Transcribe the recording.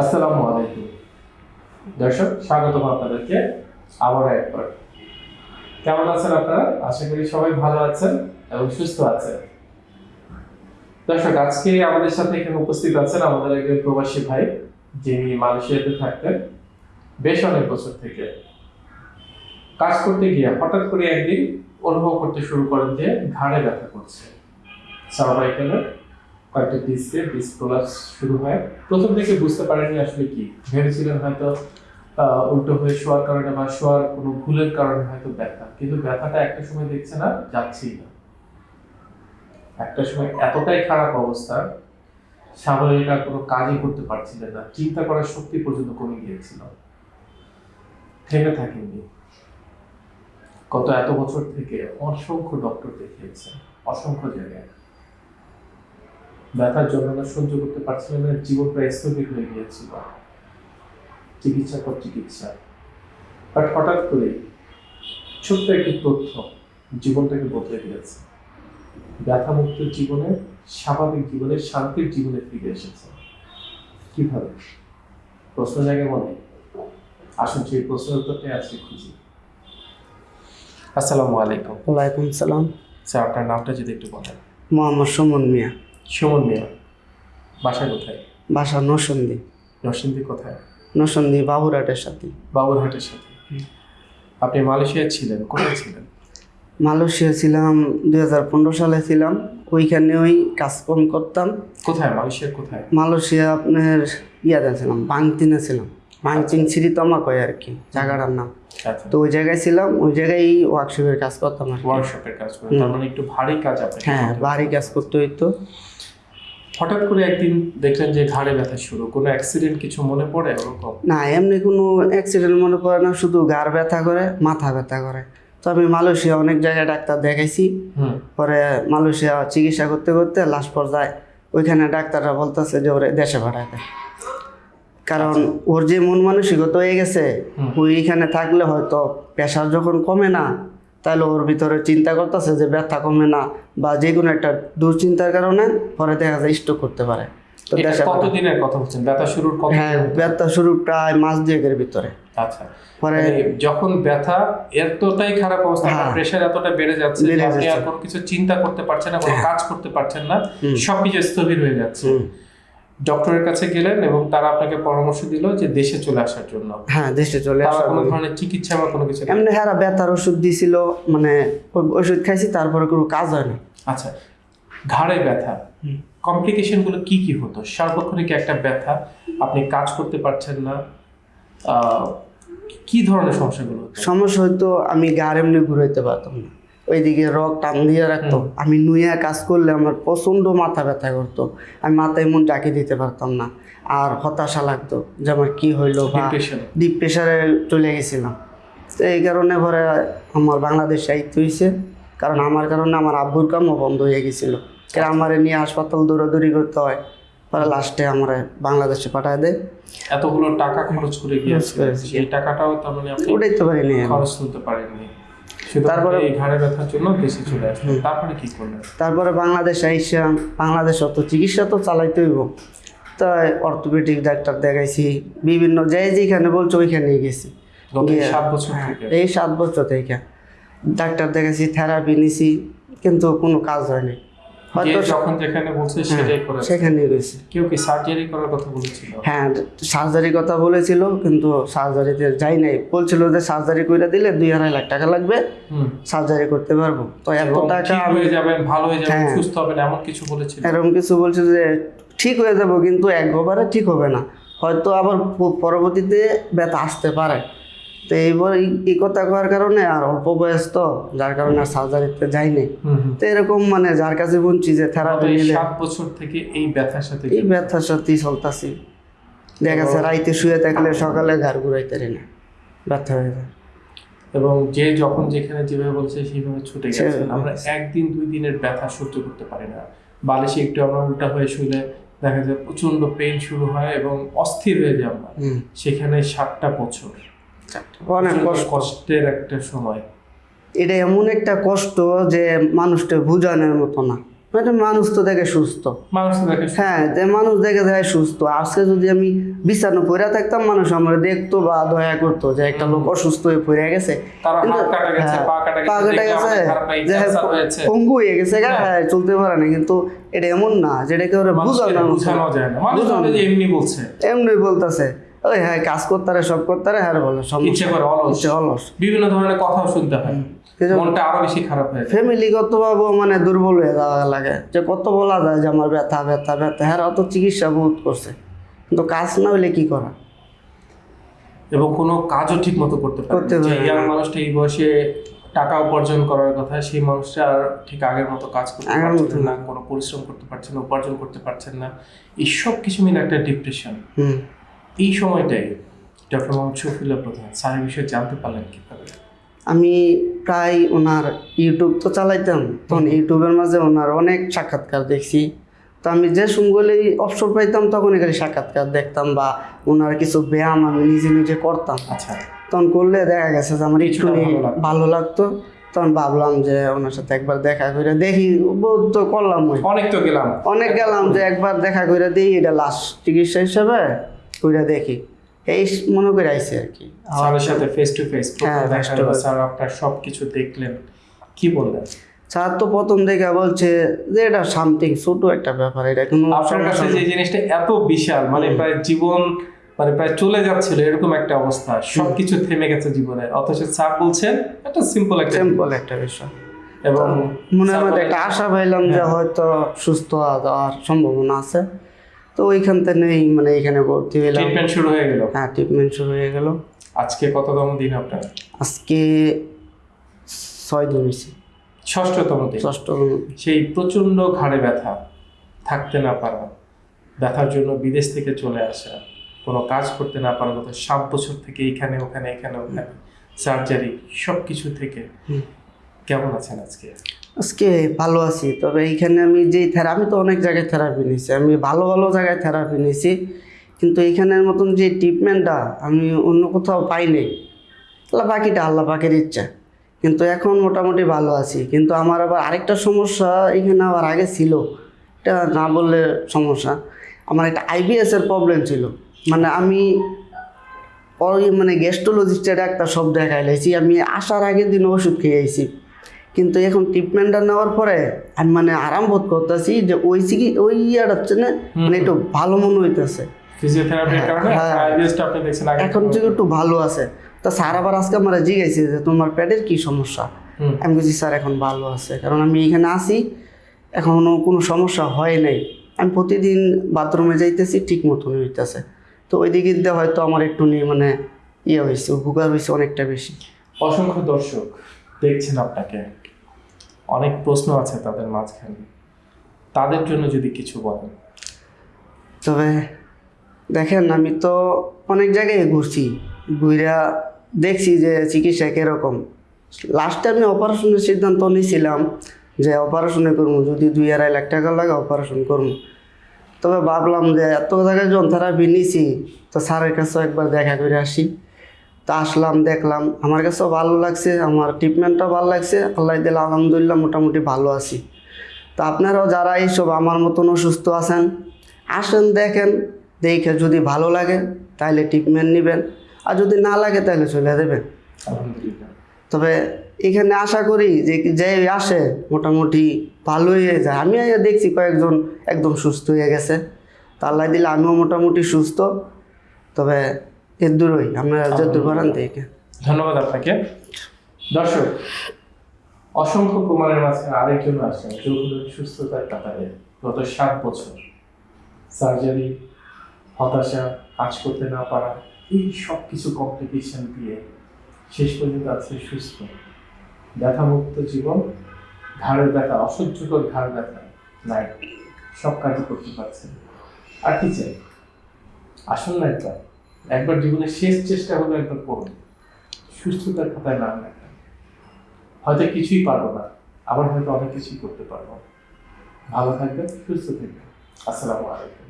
আসসালামু আলাইকুম। দর্শক, স্বাগতম আপনাদেরকে আবার একবার। কেমন আছেন আপনারা? আশা করি সবাই ভালো আছেন এবং সুস্থ আছেন। দর্শক, আজকে আমাদের সাথে এখানে উপস্থিত আছেন আমাদের একজন প্রবাসী ভাই, যিনি মালয়েশিয়াতে থাকতেন বেশ অনেক বছর থেকে। কাজ করতে গিয়ে হঠাৎ করে একদিন অনুভব করতে শুরু করেন যে ঘাড়ে ব্যথা করছে। সার্ভাইকেলে কয়েকটা ডিস্কে ডিস্ক প্রলাপস শুরু হয়। প্রথম থেকে বুঝতে পারেননি আসলে কি। ভেবেছিলেন হয়তো উল্টো হয়ে শোয়ার কারণে বা শোয়ার কোনো ভুলের কারণে হয়তো ব্যথা। কিন্তু ব্যথাটা একটা সময় দেখছে না যাচ্ছেই না। একটা সময় এতটাই খারাপ অবস্থা, স্বাভাবিক আর কোনো কাজই করতে পারছিলেন না। চিন্তা করার শক্তি পর্যন্ত কমে গিয়েছিল। থেমে থাকেননি। গত এত বছর থেকে অসংখ্য ডক্টর দেখিয়েছেন। অসংখ্য জায়গায়। ব্যথার যন্ত্রণা সহ্য করতে পারছিলেন না জীবন প্রায় স্থগিত হয়ে গিয়েছিল। চিকিৎসা পর চিকিৎসা। বাট হঠাৎ করে ছোট্ট একটি তথ্য জীবনটাকে বদলে দিয়েছে। ব্যথামুক্ত জীবনে স্বাভাবিক জীবনে শান্তির জীবনে ফিরে এসেছে। কীভাবে? প্রশ্ন জাগে মনে আসুন সেই প্রশ্নের উত্তরটাই আজকে খুঁজি। আসসালামু আলাইকুম। ওয়ালাইকুম সালাম। স্যার আপনার নামটা যদি একটু বলেন। মোহাম্মদ সুমন মিয়া। সুমন মিয়া বাসা কোথায়? বাসা নরসন্দী নরসিংদী কোথায়? নরসন্দী বাবুরাটের সাথে। বাবুরহাটের সাথে। আপনি মালয়েশিয়ায় ছিলেন কোথায় ছিলেন? মালয়েশিয়া ছিলাম দুই সালে ছিলাম। ওইখানে ওই কাজকর্ম করতাম। কোথায়? মালয়েশিয়ার কোথায়? মালয়েশিয়া আপনার ইয়াতে ছিলাম বাংতিনে ছিলাম। বাংতিন সিরিতমা কয় আর কি জায়গাটার নাম। আচ্ছা। তো ওই জায়গায় ছিলাম ওই জায়গায় ওয়ার্কশপের কাজ করতাম আর ওয়ার্কশপের কাজ করেন তার মানে একটু ভারী কাজ হ্যাঁ ভারী কাজ করতে হইতো। হঠাৎ করে একদিন দেখলেন যে ঘাড়ে ব্যথা শুরু। কোনো অ্যাক্সিডেন্ট কিছু মনে পড়ে ওরকম? না এমনি কোনো অ্যাক্সিডেন্ট মনে পড়ে না শুধু গার ব্যথা করে মাথা ব্যথা করে। তো আমি মালয়েশিয়া অনেক জায়গায় ডাক্তার দেখাইছি। পরে মালয়েশিয়া চিকিৎসা করতে করতে লাস্ট পর্যায়ে ওইখানে ডাক্তাররা বলতেছে যে ওরে দেশে দেয় কারণ ওর যে মন মানসিকতা হয়ে গেছে। ওইখানে থাকলে হয়তো প্রেশার যখন কমে না তাহলে ওর ভিতরে চিন্তা করতেছে যে ব্যথা কমে না বা যে কোনো একটা দুশ্চিন্তার কারণে পরে দেখা যায় স্ট্রোক করতে পারে তো এটা দেশে পাঠায়। কতদিনের কথা বলছেন ব্যথা শুরুর কত হ্যাঁ ব্যথা শুরু প্রায় মাস দুয়েকের ভিতরে আচ্ছা মানে যখন ব্যথা এতটাই খারাপ অবস্থা হ্যাঁ। প্রেশার এতটা বেড়ে যাচ্ছে আপনি আর যাচ্ছে। কোনো কিছু চিন্তা করতে পারছেন না কোনো কাজ করতে পারছেন না সবকিছু স্থবির হয়ে যাচ্ছে। ডক্টরের কাছে গেলেন এবং তারা আপনাকে পরামর্শ দিল যে দেশে চলে আসার জন্য। হ্যাঁ দেশে চলে তারা আসা কোনো ধরনের চিকিৎসা বা কোনো কিছু এমনি হ্যাঁ ব্যথার ওষুধ দিছিল মানে ওষুধ খাইছি তারপরে কোনো কাজ হয় না। আচ্ছা ঘাড়ে ব্যথা হুম। কমপ্লিকেশনগুলো কি কি হতো? সার্বক্ষণিক একটা ব্যথা আপনি কাজ করতে পারছেন না কি ধরনের সমস্যাগুলো সমস্যা হয়তো আমি গার এমনি ঘুরাইতে পারতাম না। ওইদিকে রক টান দিয়ে রাখতো। আমি নুইয়া কাজ করলে আমার প্রচণ্ড মাথা ব্যথা করতো। আমি মাথায় মন ডাকি দিতে পারতাম না। আর হতাশা লাগতো যে আমার কি হইল বা ডিপ প্রেশারে চলে গেছিলাম। তো এই কারণে পরে আমার বাংলাদেশ সাহিত্য হয়েছে কারণ আমার কারণে আমার আব্বুর কামও বন্ধ হয়ে গেছিল। কারণ আমার নিয়ে হাসপাতাল দৌড়াদৌড়ি করতে হয়। পরে লাস্টে আমার বাংলাদেশে পাঠায় দেয়। এতগুলো টাকা খরচ করে গিয়েছে। করেছি। সেই টাকাটাও তার মানে আপনি উঠাইতে পারিনি। খরচ পারেননি। শুধু তারপরে- এই ঘাড়ে ব্যথার জন্য দেশে চলে আসলো। তারপরে কি করলেন? তারপরে বাংলাদেশ আইসা বাংলাদেশ অত চিকিৎসা তো চালাইতে হইব। তাই অর্থোপেডিক ডাক্তার দেখাইছি বিভিন্ন যে যেখানে বলছো ওইখানেই গেছি। এই সাত বছর হ্যাঁ, থেকে? এই সাত বছর থেকে। ডাক্তার দেখাইছি থেরাপি নিছি কিন্তু কোনো কাজ হয়নি। হয়তো যখন যেখানে বলছে সেটাই করে সেখানেই গেছি কেউ কি সার্জারি করার কথা বলেছিল? হ্যাঁ সার্জারির কথা বলেছিল কিন্তু সার্জারিতে যাই নাই। বলছিল যে সার্জারি করে দিলে দুই আড়াই লাখ টাকা লাগবে। সার্জারি করতে পারব। তো এত টাকা ঠিক হয়ে যাবেন ভালো হয়ে যাবেন হ্যাঁ। সুস্থ হবেন এমন কিছু বলেছিল? এরকম কিছু বলছে যে ঠিক হয়ে যাব কিন্তু একবারে ঠিক হবে না। হয়তো আবার পরবর্তীতে ব্যথা আসতে পারে। তো এইবার এই- কথা করার কারণে আর অল্প বয়স তো যার কারণে আর সার্জারিতে যাইনি। তো এরকম মানে যার কাছে বলছি যে থেরাপি নিলে সাত বছর থেকে এই ব্যথার সাথে এই ব্যথার সাথেই চলতেছি। দেখা যাচ্ছে রাইতে শুয়ে থাকলে সকালে ঘর ঘুরাইতে না। ব্যথা হয়ে যায়। এবং যে যখন যেখানে যেভাবে বলছে সেইভাবে ছুটে গেছে। আমরা একদিন দুই দিনের ব্যথা সহ্য করতে পারি না। বালিশে একটু আমরা উল্টা হয়ে শুলে দেখা যায় প্রচণ্ড পেন শুরু হয় এবং অস্থির হয়ে যায় আমরা। সেখানে সাতটা বছর। অনেক কষ্টের একটা সময়। এটা এমন একটা কষ্ট যে মানুষটা বুঝানোর মতো না। মানে মানুষ তো দেখে সুস্থ। মানুষ তো দেখে হ্যাঁ যে মানুষ দেখে যায় সুস্থ। আজকে যদি আমি বিছানো পড়ে থাকতাম মানুষ আমার দেখতো বা দয়া করতো যে একটা লোক অসুস্থ হয়ে পড়ে গেছে। তারা হাত কিন্তু- কাটা গেছে হ্যাঁ, পা কাটা গেছে কেটে দেখলে গেছে আমাদের খারাপ লাগে যে ক্যান্সার হয়েছে পঙ্গু হয়ে গেছে হ্যাঁ। চলতে পারে না। কিন্তু এটা এমন না যেটাকে ওরা বুঝানো বোঝানো যায় না। মানুষ বুঝানো বলে যে এমনি বলছে। এমনি বলতেছে। ওই হ্যাঁ কাজ করতারে সব করতারে হ্যাঁ বলে সব ইচ্ছে করে অলস। ইচ্ছে অলস। বিভিন্ন ধরনের কথাও শুনতে হয়। মনটা আরও বেশি খারাপ হয়ে ফ্যামিলিগত ভাবে মানে দুর্বল হয়ে যাওয়া লাগে। যে কত বলা যায় যে আমার ব্যথা ব্যথা ব্যথা। হ্যাঁ অত চিকিৎসা বহুত করছে। কিন্তু কাজ না হইলে কি করা? এবং কোনো কাজও ঠিক মতো করতে পারে। যে ইয়াং মানুষটা এই বয়সে টাকা উপার্জন করার কথা সেই মানুষটা আর ঠিক আগের মতো কাজ করতে পারছেন না কোনো পরিশ্রম করতে পারছেন না উপার্জন করতে পারছেন না। এই সব কিছু মিলে একটা ডিপ্রেশন হুম। এই সময়টাই ডক্টর মোহাম্মদ শফিউল্লাহ প্রধান স্যার বিষয়ে জানতে পারলেন কীভাবে? আমি প্রায় ওনার ইউটিউব তো চালাইতাম তখন ইউটিউবের মাঝে ওনার অনেক সাক্ষাৎকার দেখছি। তো আমি যে সময়গুলি অবসর পাইতাম তখন এখানে সাক্ষাৎকার দেখতাম বা ওনার কিছু ব্যায়াম আমি নিজে নিজে করতাম। আচ্ছা। তখন করলে দেখা গেছে যে আমার একটু ভালো লাগতো। তখন ভাবলাম যে ওনার সাথে একবার দেখা করে দেখি বহুত তো করলাম অনেক তো গেলাম। অনেক গেলাম যে একবার দেখা করে দিই এটা লাস্ট চিকিৎসা হিসেবে। কইরা দেখি। এই মনে করে আইসি আর কি। স্যারের সাথে ফেস টু ফেস হ্যাঁ, স্যার আপনার সব কিছু দেখলেন। কি বললেন? স্যার তো প্রথম দেখে বলছে যে এটা সামথিং ছোট একটা ব্যাপার এটা কোনো আপনার কাছে যে জিনিসটা এত বিশাল মানে প্রায় জীবন মানে প্রায় চলে যাচ্ছিল এরকম একটা অবস্থা। সবকিছু থেমে গেছে জীবনে। অথচ স্যার বলছেন একটা সিম্পল একটা সিম্পল একটা বিষয়। এবং মনের স্যার মধ্যে একটা আশা পাইলাম যে হ্যাঁ। হয়তো সুস্থ হওয়া যাওয়ার সম্ভাবনা আছে। তো ওইখান থেকে মানে এখানে ভর্তি হইলাম ট্রিটমেন্ট শুরু হয়ে গেল? হ্যাঁ ট্রিটমেন্ট শুরু হয়ে গেল। আজকে কততম দিন আপনার? আজকে ছয় দিন হয়েছে। ষষ্ঠতম দিন? ষষ্ঠ সেই প্রচণ্ড ঘাড়ে ব্যথা। থাকতে না পারা। ব্যথার জন্য বিদেশ থেকে চলে আসা। কোনো কাজ করতে না পারা গত সাত বছর থেকে এখানে ওখানে এখানে ওখানে। সার্জারি সব কিছু থেকে কেমন আছেন আজকে? আজকে ভালো আছি, তবে এইখানে আমি যেই থেরাপি তো অনেক জায়গায় থেরাপি নিয়েছি, আমি ভালো ভালো জায়গায় থেরাপি নিয়েছি, কিন্তু এইখানের মতন যে ট্রিটমেন্টটা আমি অন্য কোথাও পাই নাই, আল্লাহ বাকিটা আল্লাহ পাকের ইচ্ছা, কিন্তু এখন মোটামুটি ভালো আছি, কিন্তু আমার আবার আরেকটা সমস্যা এখানে আবার আগে ছিল, এটা না বললে সমস্যা, আমার একটা আইবিএসের প্রবলেম ছিল মানে আমি মানে গ্যাস্ট্রোলজিস্টের একটা সব দেখাই লাইছি, আমি আসার আগের দিন ওষুধ খেয়ে আইছি কিন্তু এখন ট্রিটমেন্টটা নেওয়ার পরে আমি মানে আরাম বোধ করতেছি যে ওই চিকি ওই ইয়াটা হচ্ছে না মানে একটু ভালো মনে হইতেছে। হ্যাঁ, কারণে? হ্যাঁ। এখন থেকে একটু ভালো আছে তা স্যার আবার আজকে আমার জিজ্ঞাসা যে তোমার পেটের কি সমস্যা? আমি বলছি স্যার এখন ভালো আছে। কারণ আমি এখানে আসি এখনও কোনো সমস্যা হয় নাই। আমি প্রতিদিন বাথরুমে যাইতেছি ঠিক মতন হইতেছে। তো ওই দিকে দিয়ে হয়তো আমার একটু নিয়ে মানে ইয়ে হয়েছে উপকার হয়েছে অনেকটা বেশি। অসংখ্য দর্শক দেখছেন আপনাকে। অনেক প্রশ্ন আছে তাদের মাঝখানে। তাদের জন্য যদি কিছু বলেন। তবে দেখেন, আমি তো অনেক জায়গায় ঘুরছি ঘুরা দেখছি যে চিকিৎসা কীরকম। লাস্টে আমি অপারেশনের সিদ্ধান্ত নিয়েছিলাম যে অপারেশনে করব, যদি দুই আড়াই লাখ টাকা লাগে অপারেশন করব। তবে ভাবলাম যে এত জায়গায় যখন থেরাপি নিছি তো স্যারের কাছেও একবার দেখা করে আসি। তা আসলাম দেখলাম। আমার কাছেও ভালো লাগছে আমার ট্রিটমেন্টটাও ভালো লাগছে। আল্লাহ দিলে আলহামদুলিল্লাহ মোটামুটি ভালো আছি। তা আপনারাও যারা এইসব আমার মতন অসুস্থ আছেন আসেন দেখেন দেখে যদি ভালো লাগে তাহলে ট্রিটমেন্ট নেবেন। আর যদি না লাগে তাহলে চলে দেবেন তবে এখানে আশা করি যে যে আসে মোটামুটি ভালো হয়ে যায়। আমি দেখছি কয়েকজন একদম সুস্থ হয়ে গেছে। তা আল্লাহ দিলে আমিও মোটামুটি সুস্থ। তবে এর দূরই আপনারা যদ্দূর পারেন দেখে ধন্যবাদ আপনাকে। দর্শক অসংখ্য প্রমাণের মাঝে আরেকজন আসেন যোগদান সুস্থতার কাতারে গত সাত বছর সার্জারি হতাশা কাজ করতে না পারা এই সব কিছু কমপ্লিকেশন দিয়ে শেষ পর্যন্ত আছে সুস্থ। ব্যথামুক্ত জীবন ঘাড়ের ব্যথা অসহ্যকর ঘাড় ব্যথা নাই সব কাজই করতে পারছেন আর কি চাই? আসুন না একবার একবার জীবনের শেষ চেষ্টা হলো একবার করুন সুস্থতার খাতায় নাম লেখা। হয়তো কিছুই পারব না, আবার হয়তো অনেক কিছুই করতে পারব। ভালো থাকবেন, সুস্থ থাকবেন। আসসালামু আলাইকুম।